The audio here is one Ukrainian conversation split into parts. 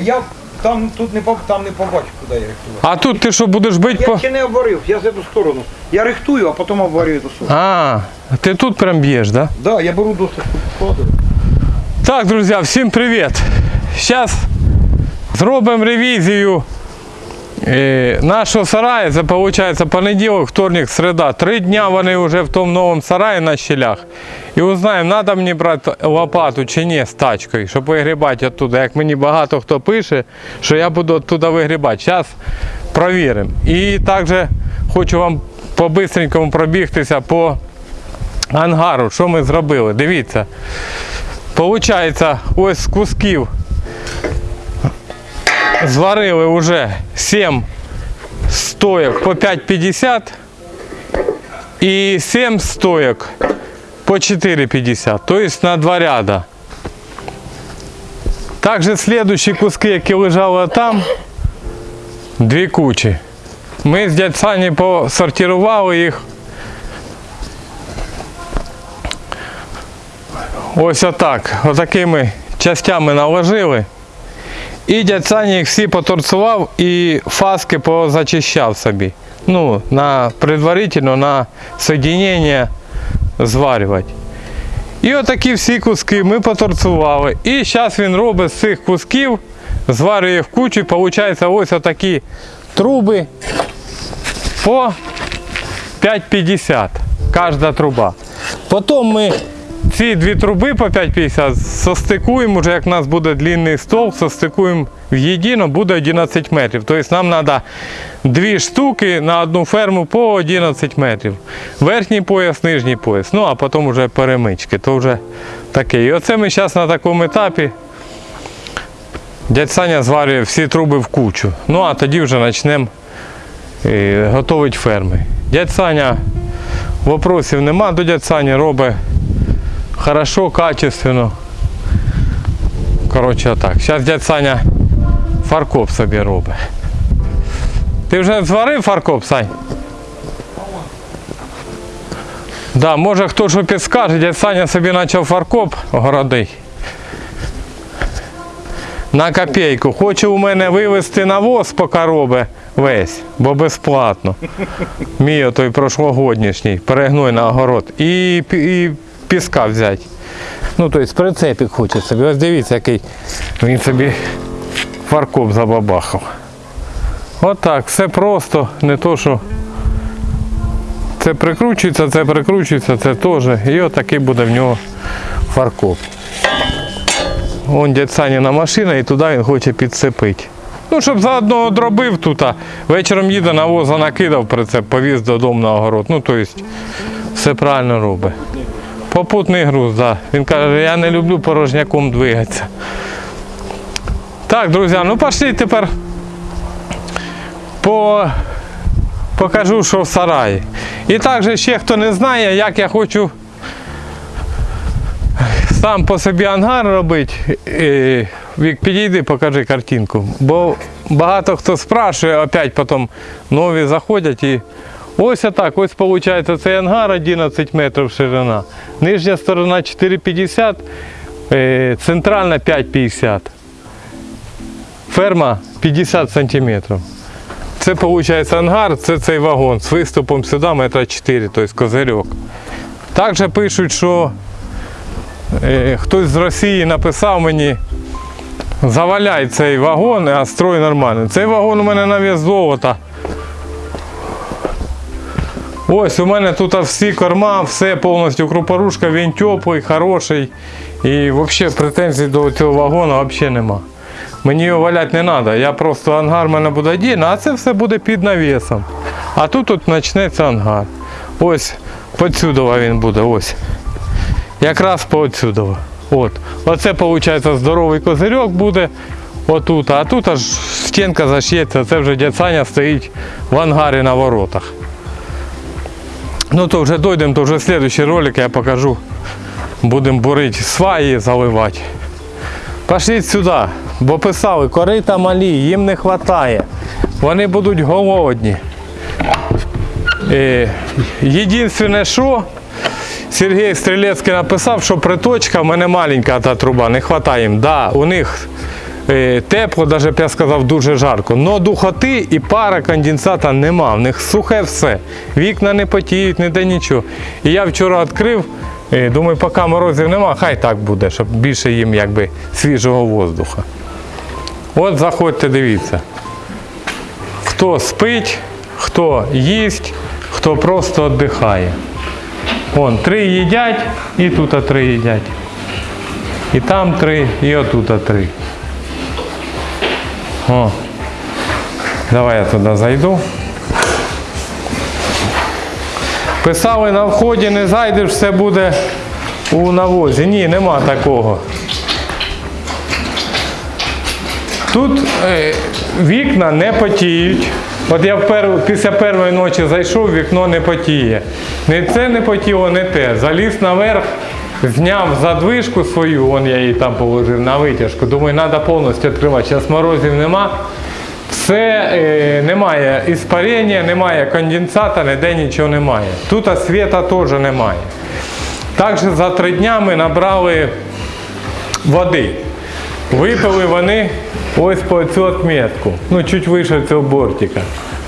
Я там тут не поб- там не побачу, куди я рихтую. А тут ти що будеш бити Я по. ще не обварив, я з цю сторону. Я рихтую, а потім обварюю до суду. А, ти тут прям б'єш, да? Да, я беру досить складу. Так, друзі, всім привіт! Зараз зробимо ревізію нашого сараю. Це виходить понеділок, вторник, середа. Три дня вони вже в тому новому сараї на щелях. І узнаємо, треба мені брати лопату чи ні з тачкою, щоб вигрібати оттуда. Як мені багато хто пише, що я буду оттуда вигрібати. Зараз провіримо. І також хочу вам по-бистренькому пробігтися по ангару, що ми зробили. Дивіться. Получається, ось з кусків зварили вже 7 стоек по 5,50 і 7 стоек по 4,50, тобто на два ряда. Також слідуючі куски, які лежали там, дві кучі. Ми з дядь Сані посортували їх Ось отак. Отакими частями наложили. І дядь Саня їх всі поторцував і фаски позачищав собі. Ну, на предварительно на соединення зварювати. І отакі всі куски ми поторцували. І зараз він робить з цих кусків, зварює в кучу, і виходить ось отакі труби по 5,50 кожна труба. Потім ми ці дві труби по 5,50 состикуємо, вже як у нас буде длинний стол, состикуємо в єдино, буде 11 метрів. Тобто нам треба дві штуки на одну ферму по 11 метрів. Верхній пояс, нижній пояс. Ну а потім вже перемички. То вже таке. І оце ми зараз на такому етапі. Дядь Саня зварює всі труби в кучу. Ну а тоді вже почнемо е, готувати ферми. Дядь Саня, вопросів нема до дядь Сані, робить хорошо, качественно. Коротше, так. Зараз дядь Саня фаркоп собі робить. Ти вже зварив фаркоп, Сань? Да, може хто що підскаже, дядь Саня собі почав фаркоп городий. На копійку. Хоче у мене вивезти навоз поки робить весь, бо безплатно. Мій той прошлогоднішній, перегной на огород. І, і піска взяти. Ну, тобто прицепик хоче собі. Ось дивіться, який він собі фаркоп забабахав. Отак, все просто, не то, що це прикручується, це прикручується, це теж. І отакий буде в нього фаркоп. Вон дядь Саніна машина і туди він хоче підцепити. Ну, щоб заодно дробив тут, а вечором їде навоза накидав прицеп, повіз додому на огород. Ну, тобто, все правильно робить. Попутний груз, так. Да. Він каже, я не люблю порожняком двигатися. Так, друзі, ну пішли тепер по... покажу, що в сараї. І також ще хто не знає, як я хочу сам по собі ангар робити. Вік, підійди, покажи картинку. Бо багато хто спрашує, опять потім нові заходять і ось так, ось виходить цей ангар 11 метрів ширина. Нижня сторона 4,50, е, центральна 5,50. Ферма 50 сантиметрів. Це виходить ангар, це цей вагон з виступом сюди метра 4, тобто козирьок. Також пишуть, що е, хтось з Росії написав мені, заваляй цей вагон, а строй нормальний. Цей вагон у мене на вес золота. Ось у мене тут всі корма, все повністю крупорушка, він теплий, хороший. І взагалі претензій до цього вагону взагалі нема. Мені його валяти не треба. Я просто ангар мене буде один, а це все буде під навісом. А тут от почнеться ангар. Ось подсюдова він буде. Ось. Якраз по отсюдова. От. Оце виходить здоровий козирьок буде. Отут, а тут аж стінка заш'ється, це вже дядь Саня стоїть в ангарі на воротах. Ну то вже дойдемо, то вже слідчий ролик я покажу. Будемо бурити сваї заливати. Пошліть сюди, бо писали, корита малі, їм не вистачає. Вони будуть голодні. Е, Єдине, що Сергій Стрілецький написав, що приточка в мене маленька та труба, не вистачає їм. Да, у них тепло, навіть я сказав, дуже жарко. Но духоти і пара конденсата нема. В них сухе все. Вікна не потіють, ніде нічого. І я вчора відкрив, е, думаю, поки морозів нема, хай так буде, щоб більше їм якби свіжого воздуха. От заходьте, дивіться. Хто спить, хто їсть, хто просто віддихає. Вон, три їдять, і тут три їдять. І там три, і отут три. О. Давай я туди зайду. Писали на вході, не зайдеш, все буде у навозі. Ні, нема такого. Тут е, вікна не потіють. От я після першої ночі зайшов, вікно не потіє. Не це не потіло, не те. Заліз наверх, зняв задвижку свою, вон я її там положив на витяжку. Думаю, треба повністю відкривати. Зараз морозів нема. Все е, немає іспарення, немає конденсата, ніде нічого немає. Тут світа теж немає. Також за три дня ми набрали води. Випили вони ось по цю отметку. Ну, чуть вище цього бортика.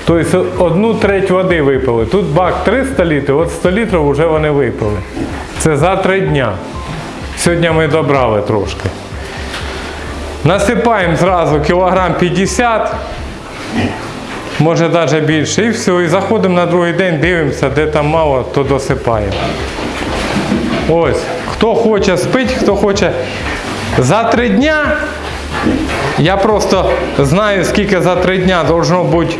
Тобто одну треть води випили. Тут бак 300 літрів, от 100 літрів вже вони випили. Це за три дня. Сьогодні ми добрали трошки. Насипаємо зразу кілограм 50, може навіть більше, і все. І заходимо на другий день, дивимося, де там мало, то досипаємо. Ось, хто хоче спить, хто хоче. За три дня я просто знаю, скільки за три дня должно бути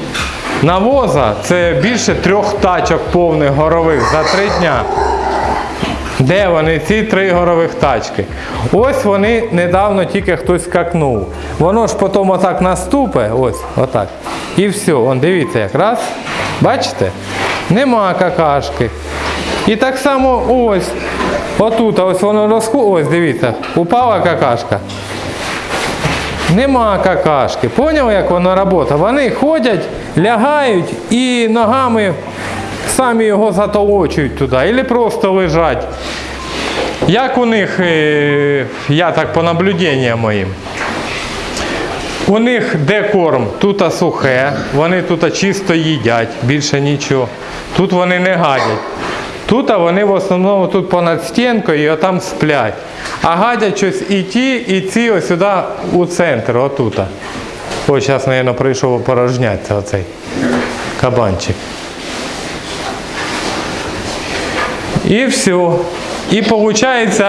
навоза. Це більше трьох тачок повних горових за три дня. Де вони, ці три горових тачки? Ось вони недавно тільки хтось скакнув. Воно ж потім отак наступе, ось, отак. І все, он дивіться як раз. Бачите? Нема какашки. І так само ось. Отут, ось воно розху. Ось, дивіться, упала какашка. Нема какашки. Поняв, як воно працює? Вони ходять, лягають і ногами самі його затолочують туди, або просто лежать. Як у них, е, я так по наблюденням моїм, у них де корм, тут сухе, вони тут чисто їдять, більше нічого. Тут вони не гадять. Тут вони в основному тут понад стінкою і отам сплять. А гадять щось і ті, і ці ось сюди у центр, отут. Ось зараз, мабуть, прийшов опорожнятися оцей кабанчик. І все. І виходить,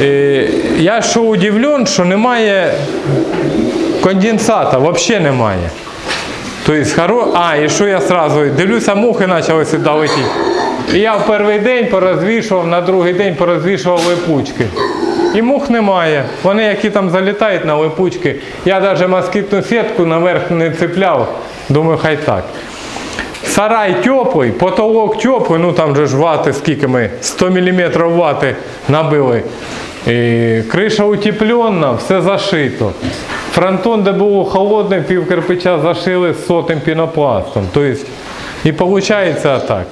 е, я що удивлен, що немає конденсата, взагалі немає. Тобто, хоро... А, і що я сразу дивлюся, мухи почали сюди летіти. Я в перший день порозвішував, на другий день порозвішував липучки. І мух немає. Вони, які там залітають на липучки. Я навіть москітну сітку наверх не цепляв. Думаю, хай так. Сарай теплий, потолок теплий, ну там же ж вати, скільки ми, 100 мм вати набили. І криша утеплена, все зашито. Фронтон, де було холодне, пів кирпича зашили з сотим пінопластом. Тобто, і виходить так.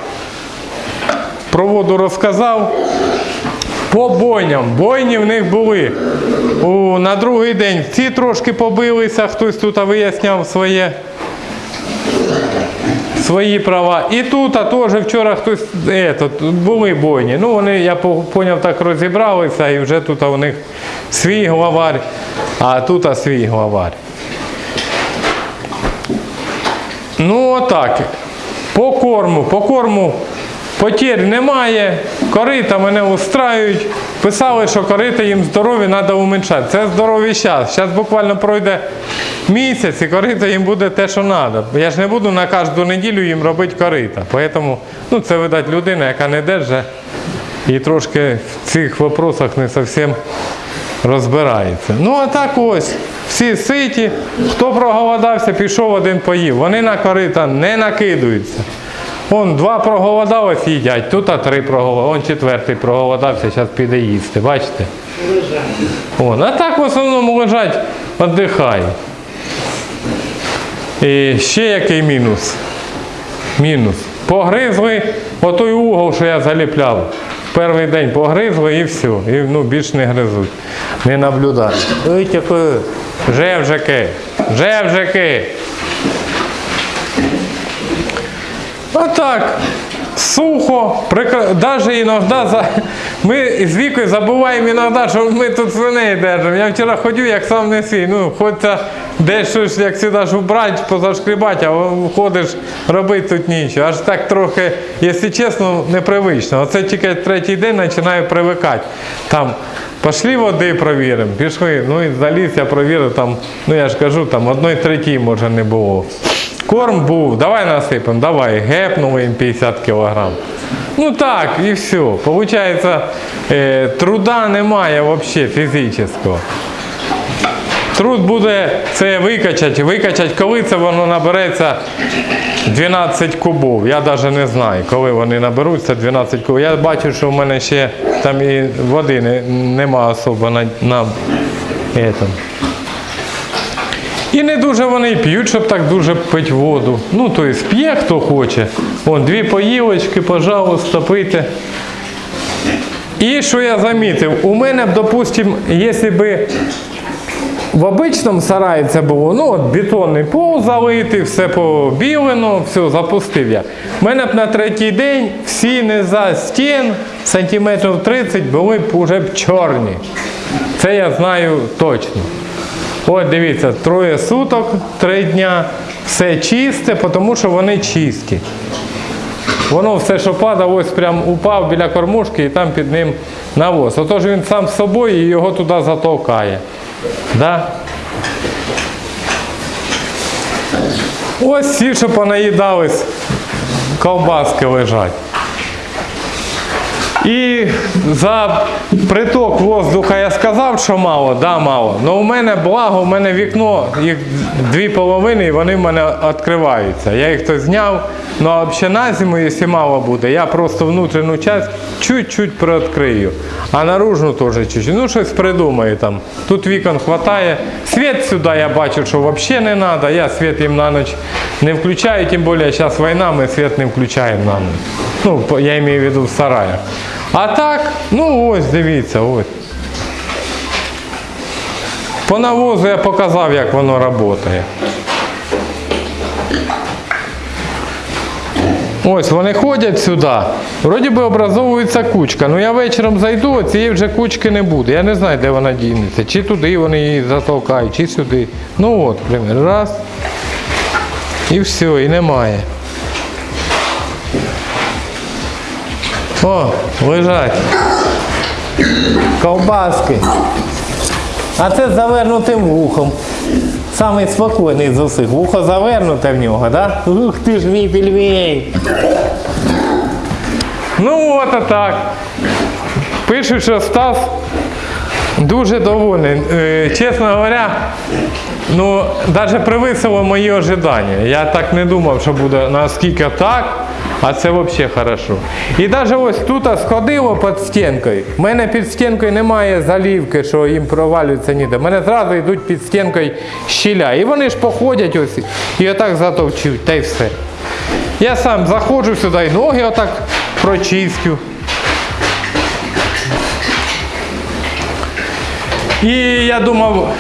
Про воду розказав. По бойням. Бойні в них були. У, на другий день ці трошки побилися, хтось тут виясняв своє свої права. І тут а теж вчора хтось етот, були бойні. Ну вони, я зрозумів, так розібралися і вже тут у них свій главарь, а тут а свій главарь. Ну отак. По корму, по корму потір немає, корита мене устраюють. Писали, що корита їм здорові треба уменьшати. Це здоровий час. Зараз буквально пройде місяць і корита їм буде те, що треба. Я ж не буду на кожну неділю їм робити корита. Тому ну, це, видать, людина, яка не держить і трошки в цих вопросах не зовсім розбирається. Ну а так ось. Всі ситі, хто проголодався, пішов один поїв. Вони на корита не накидуються. Вон два проголодались, їдять, тут а три проголодались, он четвертий проголодався, зараз піде їсти. Бачите? Вон. А так в основному лежать, віддихають. І ще який мінус. Мінус. Погризли отой угол, що я заліпляв. Перший день погризли і все. І ну, більш не гризуть. Не наблюдають. Ой, таке. Жевжики, жевжики. Отак. Сухо, прикра... даже іноді за... ми з вікою забуваємо іноді, що ми тут свиней держимо. Я вчора ходю, як сам не свій. Ну, хочеться десь щось, як завжди ж убрати, позашкрібати, а ходиш робити тут нічого. Аж так трохи, якщо чесно, непривично. Оце тільки третій день починаю привикати. Там Пішли води провіримо, пішли, ну і заліз, я провірив, там, ну я ж кажу, там одної третій може не було. Корм був, давай насипемо, давай, гепнули їм 50 кг. Ну так, і все. Получається, е, труда немає взагалі фізичного. Труд буде це викачати, викачати, коли це воно набереться 12 кубов. Я навіть не знаю, коли вони наберуться 12 кубов. Я бачу, що в мене ще там і води не, нема особо на, на этом. І не дуже вони п'ють, щоб так дуже пити воду. Ну, тобто п'є хто хоче. Вон, дві поїлочки, пожалуйста, пийте. І що я замітив, у мене б, допустим, якщо би в обичному сараї це було, ну от бетонний пол залитий, все побілено, все, запустив я. У мене б на третій день всі низа стін сантиметрів 30 були б уже б чорні. Це я знаю точно. От дивіться, троє суток, три дня, все чисте, тому що вони чисті. Воно все, що падає, ось прям упав біля кормушки і там під ним навоз. Отож він сам з собою і його туди затовкає. Да? Ось всі, що понаїдались, ковбаски лежать. І за приток воздуха я сказав, що мало, да, мало. Але у мене благо, у мене вікно, їх дві половини, і вони в мене відкриваються. Я їх то зняв, ну а взагалі на зиму, якщо мало буде, я просто внутрішню часть чуть-чуть приоткрию. А наружну теж чуть-чуть. Ну, щось придумаю там. Тут вікон вистачає. Світ сюди я бачу, що взагалі не треба. Я світ їм на ніч не включаю, тим більше зараз війна, ми світ не включаємо на ніч. Ну, я маю в виду в сараях. А так, ну ось дивіться, ось. По навозу я показав, як воно працює. Ось вони ходять сюди. Вроді би образовується кучка. Ну я вечором зайду, а цієї вже кучки не буде. Я не знаю, де вона дінеться. Чи туди вони її затолкають, чи сюди. Ну от, примір. Раз. І все, і немає. О, лежать. Ковбаски. А це з завернутим вухом. Самий спокійний з усіх. Вухо завернуте в нього, да? Ух ти ж мій пельмень. Ну от а так. Пишуть, що Стас дуже довольний. Е, Чесно говоря, ну, навіть превисило мої ожидання. Я так не думав, що буде наскільки так, а це взагалі хорошо. І навіть ось тут сходило під стінкою. У мене під стінкою немає залівки, що їм провалюється ніде. У мене зразу йдуть під стінкою щіля. І вони ж походять ось і отак затовчуть, та й все. Я сам заходжу сюди і ноги отак прочистю. І я думав,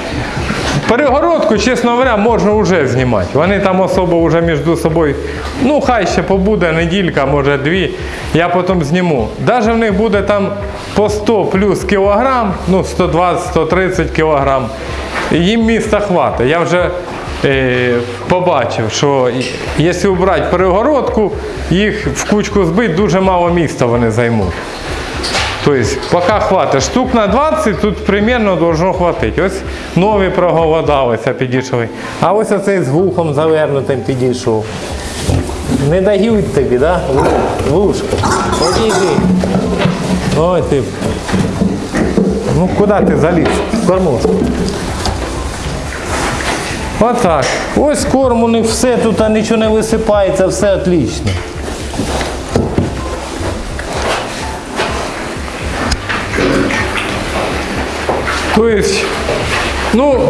перегородку, чесно говоря, можна вже знімати. Вони там особо вже між собою, ну хай ще побуде неділька, може дві, я потім зніму. Навіть в них буде там по 100 плюс кілограм, ну 120-130 кілограм. Їм міста хватить. Я вже е, побачив, що якщо обрати перегородку, їх в кучку збити, дуже мало міста вони займуть. Тобто, поки хватить. Штук на 20 тут примерно должно хватити. Ось нові проголодалися, підійшли. А ось оцей з вухом завернутим підійшов. Не дають тобі, да? Вушко. Подійди. Ой ти. Ну куди ти заліз? Кормушку. Отак. Ось корм у них все, тут нічого не висипається, все отлично. Тобто, ну,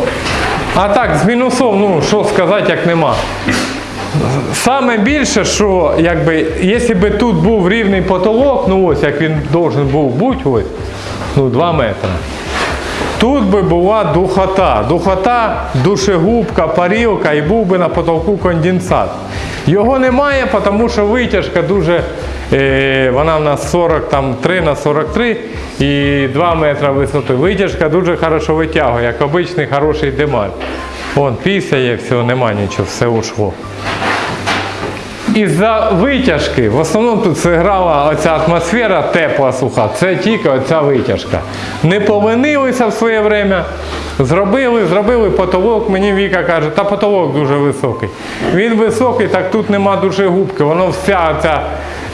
а так, з мінусом, ну, що сказати, як нема. Саме більше, що якби, якщо б тут був рівний потолок, ну ось як він должен був бути, ось, ну 2 метри, тут би була духота. Духота, душегубка, парілка і був би на потолку конденсат. Його немає, тому що витяжка дуже. Е, вона в нас 43 на 43 і 2 метри висоти. Витяжка дуже хорошо витягує, як обичний хороший демаль. Вон, пісяє, все, нема нічого, все ушло. Із-за витяжки, в основному тут зіграла оця атмосфера тепла суха, це тільки оця витяжка. Не повинилися в своє время, зробили, зробили потолок, мені Віка каже, та потолок дуже високий. Він високий, так тут нема дуже губки, воно вся ця.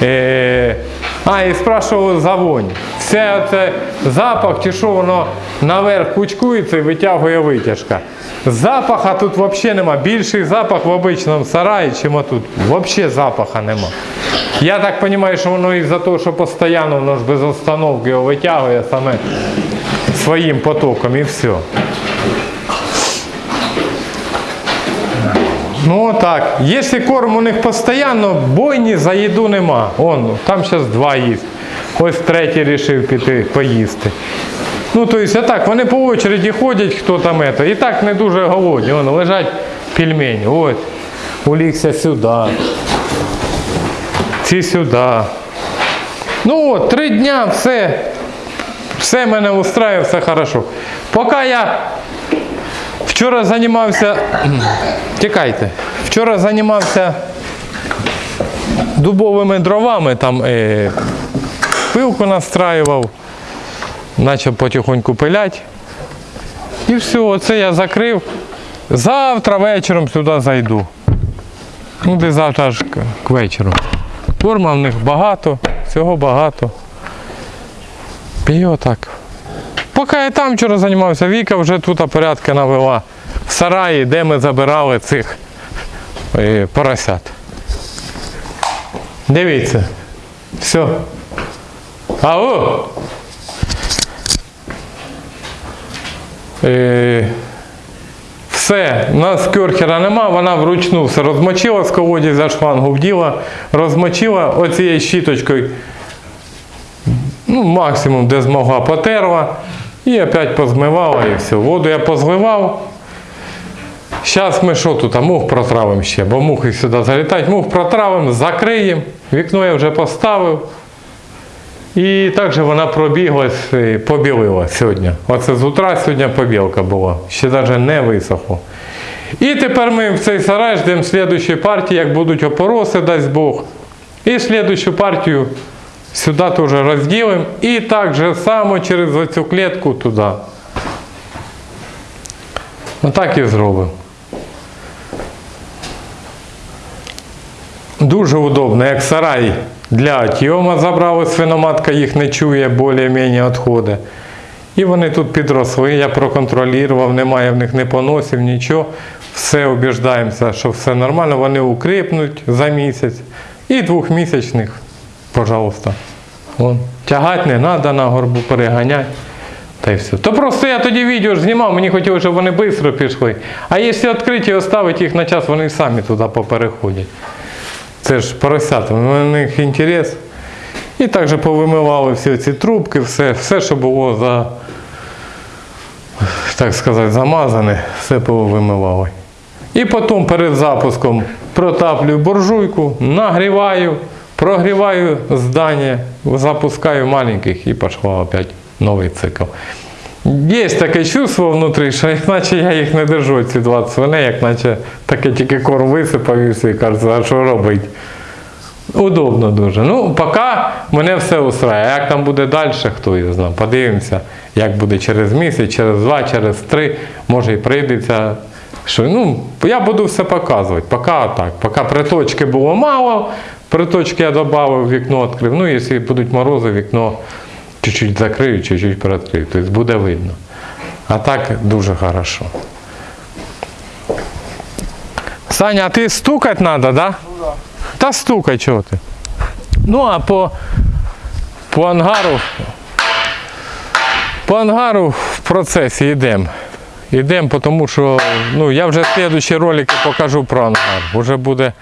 Е... А, і спрашували за вонь. Все це запах, чи що воно наверх кучкується і витягує витяжка. Запаха тут взагалі нема. Більший запах в обичному сараї, чим отут. Взагалі запаха нема. Я так розумію, що воно із-за того, що постійно воно ж без остановки його витягує саме своїм потоком і все. Ну так, якщо корм у них постійно, бойні за їду нема. Он, там зараз два їсть. Ось третій вирішив піти поїсти. Ну, то есть, а так, вони по очереді ходять, хто там это. І так не дуже голодні. Вон лежать пельмені. От. Улігся сюди. Ці сюди. Ну от, три дня, все. Все мене устраює, все хорошо. Поки я вчора займався. Тікайте. Вчора займався дубовими дровами, там е, пилку настраював почав потихоньку пилять. І все, оце я закрив. Завтра вечором сюди зайду. Ну, де завтра аж к, к вечору. Корма в них багато, всього багато. І отак. Поки я там вчора займався, Віка вже тут порядки навела. В сараї, де ми забирали цих е, поросят. Дивіться. Все. Ау! Е, все, у нас кьорхера нема, вона вручну все розмочила з колодязя шлангу вділа, розмочила оцією щіточкою, ну, максимум де змогла потерла і опять позмивала і все. Воду я позливав. Зараз ми що тут, а мух протравимо ще, бо мухи сюди залітають. Мух протравимо, закриємо, вікно я вже поставив. І також вона пробіглась, побілила сьогодні. Оце з утра сьогодні побілка була. Ще навіть не висохло. І тепер ми в цей сарай ждемо слідчої партії, як будуть опороси, дасть Бог. І слідчу партію сюди теж розділимо. І так же само через оцю клітку туди. Отак і зробимо. Дуже удобно, як сарай для тьома забрали, свиноматка їх не чує, більш-менш відходи. І вони тут підросли, я проконтролював, немає в них не поносів, нічого. Все убіждаємося, що все нормально, вони укріпнуть за місяць. І двохмісячних, пожалуйста. Вон. Тягати не треба на горбу, переганяти. Та й все. То просто я тоді відео ж знімав, мені хотілося, щоб вони швидко пішли. А якщо відкриті і оставити їх на час, вони самі туди попереходять. Це ж поросята, у них інтерес. І також повимивали всі ці трубки, все, все, що було за, так сказати, замазане, все повимивали. І потім перед запуском протаплюю буржуйку, нагріваю, прогріваю здання, запускаю маленьких і пішла опять новий цикл. Є таке чувство внутрі, що як наче я їх не держу, ці 20 свиней, як наче таке тільки корм висипав і все, і кажуть, а що робити? Удобно дуже. Ну, поки мене все устраює. А як там буде далі, хто його знає. Подивимося, як буде через місяць, через два, через три, може і прийдеться. Що, ну, я буду все показувати. Поки так. Поки приточки було мало, приточки я додав, вікно відкрив. Ну, якщо будуть морози, вікно чуть-чуть закрию, чуть-чуть приоткрию. Тобто буде видно. А так дуже хорошо. Саня, а ти стукати треба, да? Та стукай, чого ти. Ну, а по, по ангару. По ангару в процесі йдемо. Йдемо, тому що ну, я вже слідчі ролики покажу про ангар. Уже буде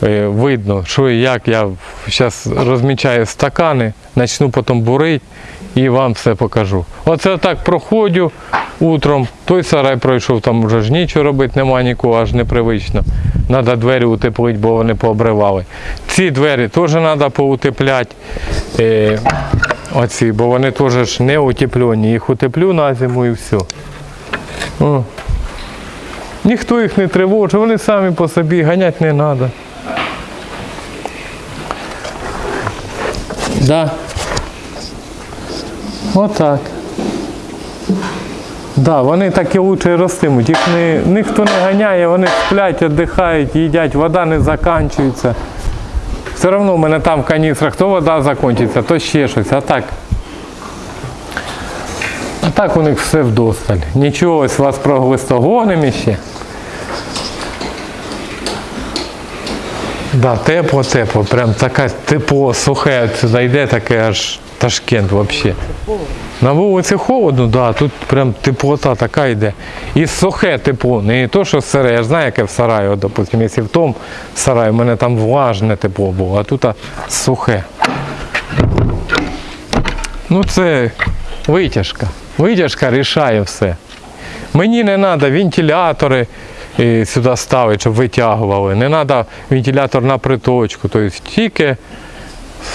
видно, що і як. Я зараз розмічаю стакани, почну потім бурити і вам все покажу. Оце так проходжу, утром, той сарай пройшов, там вже ж нічого робити, нема нікого, аж непривично. Треба двері утеплити, бо вони пообривали. Ці двері теж треба поутепляти. Е, оці, бо вони теж не утеплені. Їх утеплю на зиму і все. О. Ніхто їх не тривожить, вони самі по собі ганяти не треба. Да. Отак. Да, вони так і лучше ростимуть. Їх не, ніхто не ганяє, вони сплять, віддихають, їдять, вода не закінчується. Все одно в мене там в каністрах то вода закінчиться, то ще щось. А так. А так у них все вдосталь. Нічого, ось вас проглистогонимо ще. Да, тепло, тепло, прям таке тепло, сухе сюди йде, таке аж Ташкент взагалі. На вулиці холодно, да, тут прям теплота така йде. І сухе тепло, не то, що сире. Я ж знаю, яке в сараї, от, допустим, якщо в тому сараї, в мене там влажне тепло було, а тут а, сухе. Ну це витяжка. Витяжка рішає все. Мені не треба вентилятори е, сюди ставити, щоб витягували. Не треба вентилятор на приточку. Тобто тільки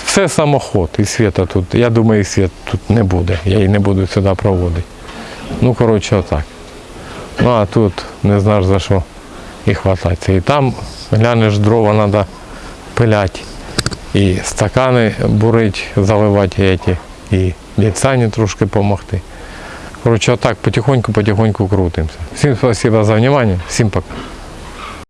все самоход і світа тут. Я думаю, і світ тут не буде. Я її не буду сюди проводити. Ну, коротше, отак. Ну а тут не знаєш за що і хвататися. І там глянеш, дрова треба пиляти. І стакани бурити, заливати і ліцані трошки допомогти. Коротше, так потихоньку-потихоньку крутимся. Всім спасибо за внимание, всім пока.